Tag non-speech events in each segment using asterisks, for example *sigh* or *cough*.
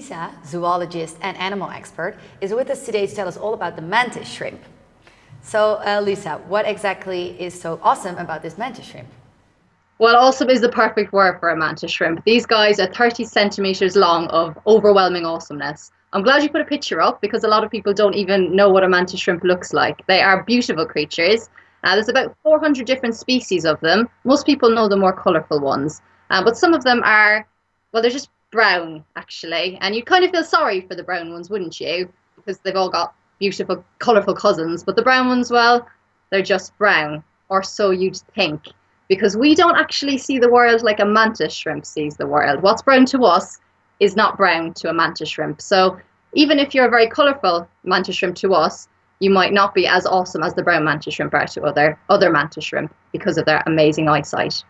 Lisa, zoologist and animal expert, is with us today to tell us all about the mantis shrimp. So uh, Lisa, what exactly is so awesome about this mantis shrimp? Well, awesome is the perfect word for a mantis shrimp. These guys are 30 centimeters long of overwhelming awesomeness. I'm glad you put a picture up because a lot of people don't even know what a mantis shrimp looks like. They are beautiful creatures. Uh, there's about 400 different species of them. Most people know the more colourful ones, uh, but some of them are, well, they're just brown actually, and you'd kind of feel sorry for the brown ones, wouldn't you? Because they've all got beautiful, colourful cousins, but the brown ones, well, they're just brown, or so you'd think, because we don't actually see the world like a mantis shrimp sees the world. What's brown to us is not brown to a mantis shrimp. So even if you're a very colourful mantis shrimp to us, you might not be as awesome as the brown mantis shrimp are to other other mantis shrimp because of their amazing eyesight.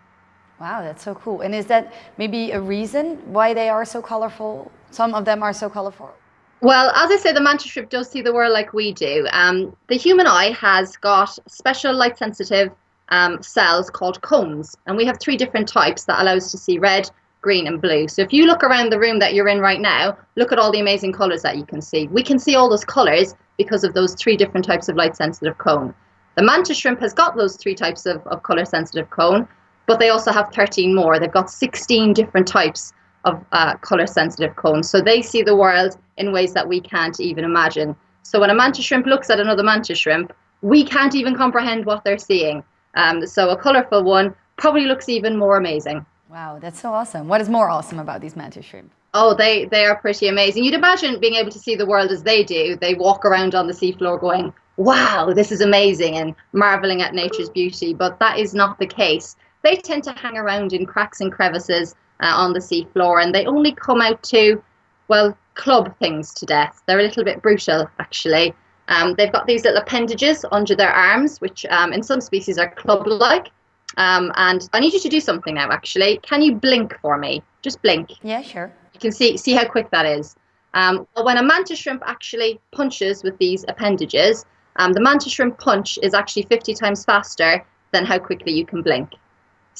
Wow, that's so cool. And is that maybe a reason why they are so colorful? Some of them are so colorful. Well, as I say, the mantis shrimp does see the world like we do. Um, the human eye has got special light sensitive um, cells called cones, and we have three different types that allow us to see red, green, and blue. So if you look around the room that you're in right now, look at all the amazing colors that you can see. We can see all those colors because of those three different types of light sensitive cone. The mantis shrimp has got those three types of, of color sensitive cone, but they also have 13 more. They've got 16 different types of uh, color sensitive cones. So they see the world in ways that we can't even imagine. So when a mantis shrimp looks at another mantis shrimp, we can't even comprehend what they're seeing. Um, so a colorful one probably looks even more amazing. Wow, that's so awesome. What is more awesome about these mantis shrimp? Oh, they, they are pretty amazing. You'd imagine being able to see the world as they do. They walk around on the seafloor going, wow, this is amazing, and marveling at nature's beauty. But that is not the case they tend to hang around in cracks and crevices uh, on the seafloor and they only come out to, well, club things to death. They're a little bit brutal, actually. Um, they've got these little appendages under their arms, which um, in some species are club-like. Um, and I need you to do something now, actually. Can you blink for me? Just blink. Yeah, sure. You can see see how quick that is. Um, when a mantis shrimp actually punches with these appendages, um, the mantis shrimp punch is actually 50 times faster than how quickly you can blink.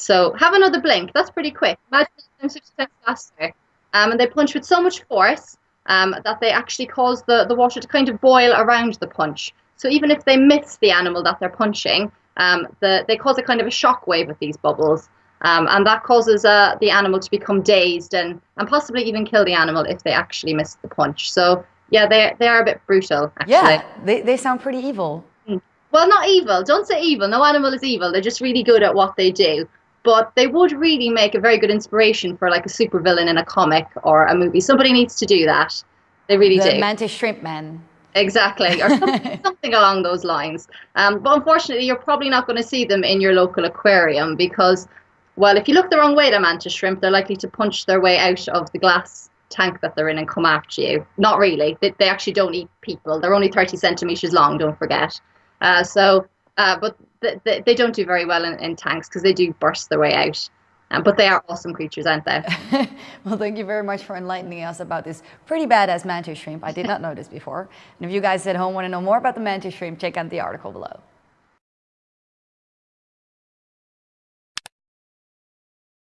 So have another blink. That's pretty quick. Imagine them six times faster. Um, and they punch with so much force um, that they actually cause the, the water to kind of boil around the punch. So even if they miss the animal that they're punching, um, the, they cause a kind of a shock wave with these bubbles. Um, and that causes uh, the animal to become dazed and, and possibly even kill the animal if they actually miss the punch. So yeah, they, they are a bit brutal, actually. Yeah, they, they sound pretty evil. Hmm. Well, not evil. Don't say evil. No animal is evil. They're just really good at what they do but they would really make a very good inspiration for like a supervillain in a comic or a movie. Somebody needs to do that. They really the do. Mantis Shrimp Man. Exactly, *laughs* or something, something along those lines. Um, but unfortunately, you're probably not going to see them in your local aquarium because, well, if you look the wrong way at a mantis shrimp, they're likely to punch their way out of the glass tank that they're in and come after you. Not really. They, they actually don't eat people. They're only 30 centimeters long, don't forget. Uh, so uh, but they, they don't do very well in, in tanks because they do burst their way out. Um, but they are awesome creatures, aren't they? *laughs* well, thank you very much for enlightening us about this pretty badass mantis shrimp. I did not know this before. And if you guys at home want to know more about the mantis shrimp, check out the article below.